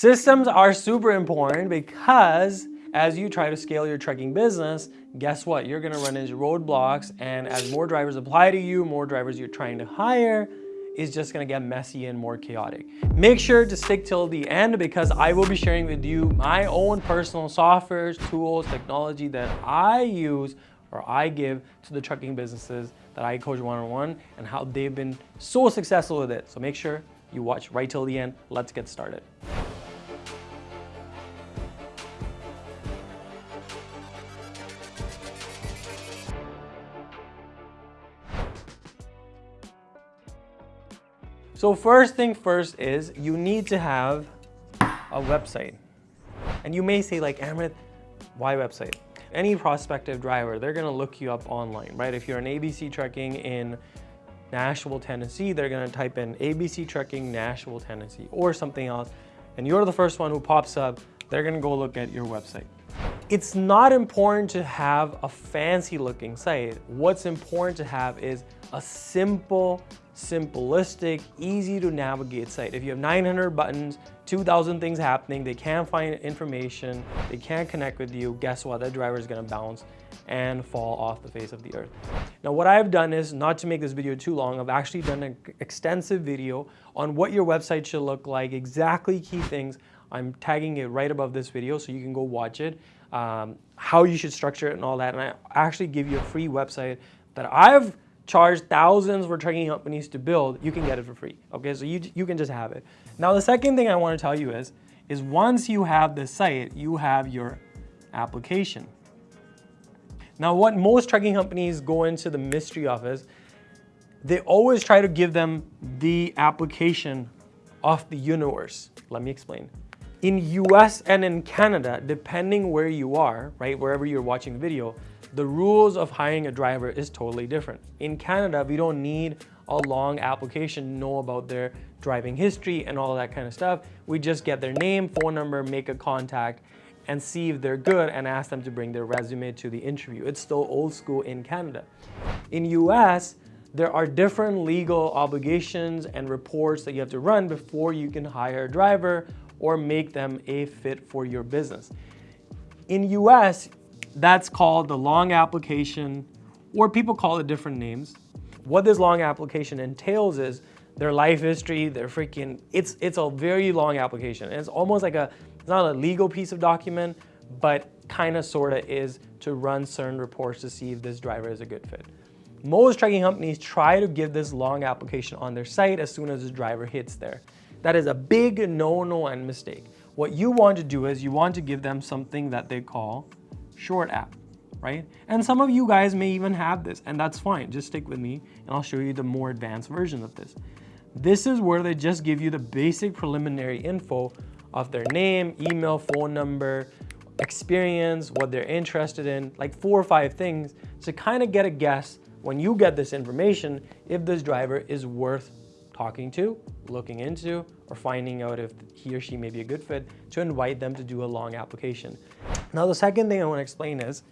Systems are super important because as you try to scale your trucking business, guess what? You're gonna run into roadblocks and as more drivers apply to you, more drivers you're trying to hire, is just gonna get messy and more chaotic. Make sure to stick till the end because I will be sharing with you my own personal softwares, tools, technology that I use or I give to the trucking businesses that I coach one-on-one -on -one and how they've been so successful with it. So make sure you watch right till the end. Let's get started. So first thing first is you need to have a website. And you may say like, Amrit, why website? Any prospective driver, they're gonna look you up online, right? If you're an ABC Trucking in Nashville, Tennessee, they're gonna type in ABC Trucking Nashville, Tennessee or something else, and you're the first one who pops up, they're gonna go look at your website. It's not important to have a fancy looking site. What's important to have is a simple simplistic, easy to navigate site. If you have 900 buttons, 2,000 things happening, they can't find information, they can't connect with you, guess what? That driver is gonna bounce and fall off the face of the earth. Now what I've done is, not to make this video too long, I've actually done an extensive video on what your website should look like, exactly key things. I'm tagging it right above this video so you can go watch it, um, how you should structure it and all that. And I actually give you a free website that I've charge thousands for trucking companies to build, you can get it for free. Okay, so you, you can just have it. Now the second thing I want to tell you is, is once you have the site, you have your application. Now what most trucking companies go into the mystery of is, they always try to give them the application of the universe. Let me explain. In US and in Canada, depending where you are, right, wherever you're watching the video, the rules of hiring a driver is totally different. In Canada, we don't need a long application know about their driving history and all that kind of stuff. We just get their name, phone number, make a contact, and see if they're good and ask them to bring their resume to the interview. It's still old school in Canada. In US, there are different legal obligations and reports that you have to run before you can hire a driver or make them a fit for your business. In US, that's called the long application, or people call it different names. What this long application entails is their life history, their freaking, it's, it's a very long application. it's almost like a, it's not a legal piece of document, but kind of sort of is to run certain reports to see if this driver is a good fit. Most trucking companies try to give this long application on their site as soon as the driver hits there. That is a big no-no and mistake. What you want to do is you want to give them something that they call short app, right? And some of you guys may even have this and that's fine. Just stick with me and I'll show you the more advanced version of this. This is where they just give you the basic preliminary info of their name, email, phone number, experience, what they're interested in, like four or five things to kind of get a guess when you get this information if this driver is worth talking to, looking into, or finding out if he or she may be a good fit to invite them to do a long application. Now the second thing I want to explain is,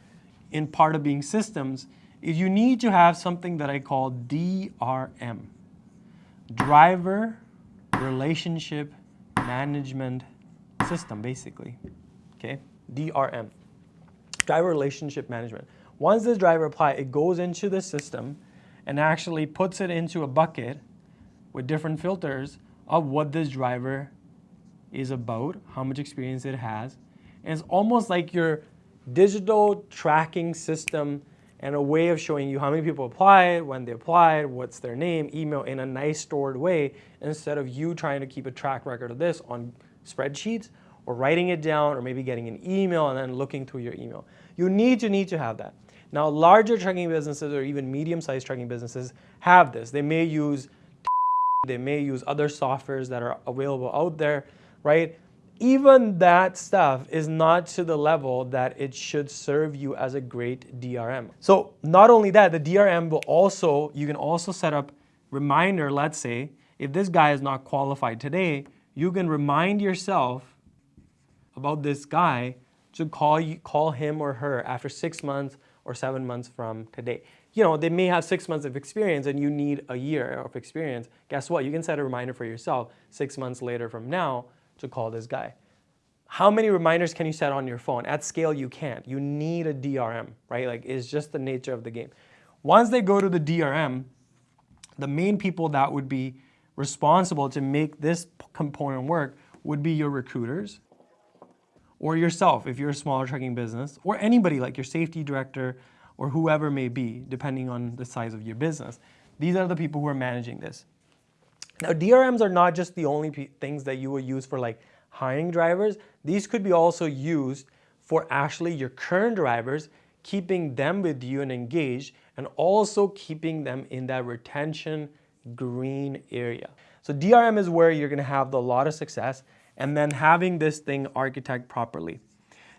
in part of being systems, you need to have something that I call DRM. Driver Relationship Management System, basically, okay? DRM, Driver Relationship Management. Once this driver applies, it goes into the system and actually puts it into a bucket with different filters of what this driver is about, how much experience it has. And it's almost like your digital tracking system and a way of showing you how many people applied, when they applied, what's their name, email in a nice stored way, instead of you trying to keep a track record of this on spreadsheets or writing it down or maybe getting an email and then looking through your email. You need to need to have that. Now larger trucking businesses or even medium-sized trucking businesses have this. They may use they may use other softwares that are available out there, right? Even that stuff is not to the level that it should serve you as a great DRM. So not only that, the DRM will also, you can also set up reminder, let's say, if this guy is not qualified today, you can remind yourself about this guy to call, you, call him or her after six months or seven months from today you know, they may have six months of experience and you need a year of experience. Guess what? You can set a reminder for yourself six months later from now to call this guy. How many reminders can you set on your phone? At scale, you can't. You need a DRM, right? Like it's just the nature of the game. Once they go to the DRM, the main people that would be responsible to make this component work would be your recruiters or yourself if you're a smaller trucking business or anybody like your safety director or whoever may be, depending on the size of your business. These are the people who are managing this. Now, DRMs are not just the only things that you will use for like hiring drivers. These could be also used for actually your current drivers, keeping them with you and engaged, and also keeping them in that retention green area. So DRM is where you're gonna have a lot of success and then having this thing architect properly.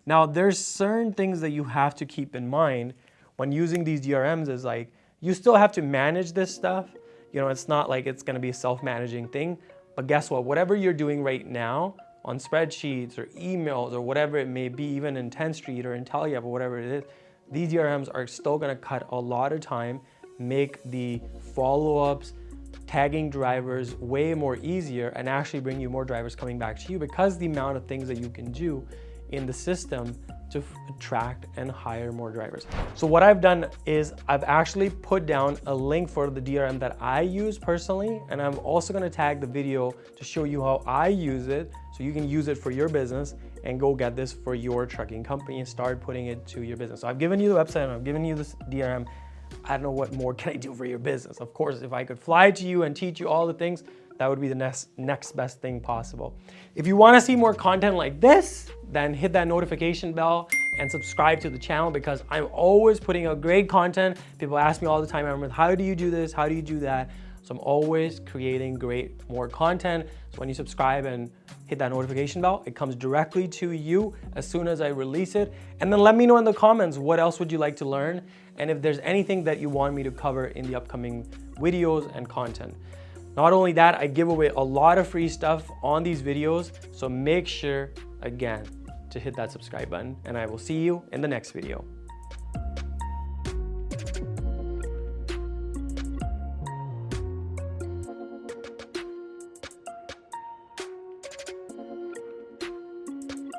Now there's certain things that you have to keep in mind when using these DRMs is like, you still have to manage this stuff. You know, it's not like it's gonna be a self-managing thing, but guess what? Whatever you're doing right now on spreadsheets or emails or whatever it may be, even in Tenstreet or IntelliHub or whatever it is, these DRMs are still gonna cut a lot of time, make the follow-ups, tagging drivers way more easier and actually bring you more drivers coming back to you because the amount of things that you can do in the system to attract and hire more drivers. So what I've done is I've actually put down a link for the DRM that I use personally, and I'm also gonna tag the video to show you how I use it so you can use it for your business and go get this for your trucking company and start putting it to your business. So I've given you the website and I've given you this DRM. I don't know what more can I do for your business. Of course, if I could fly to you and teach you all the things, that would be the next, next best thing possible. If you wanna see more content like this, then hit that notification bell and subscribe to the channel because I'm always putting out great content. People ask me all the time, how do you do this? How do you do that? So I'm always creating great more content. So when you subscribe and hit that notification bell, it comes directly to you as soon as I release it. And then let me know in the comments, what else would you like to learn? And if there's anything that you want me to cover in the upcoming videos and content. Not only that, I give away a lot of free stuff on these videos, so make sure, again, to hit that subscribe button, and I will see you in the next video.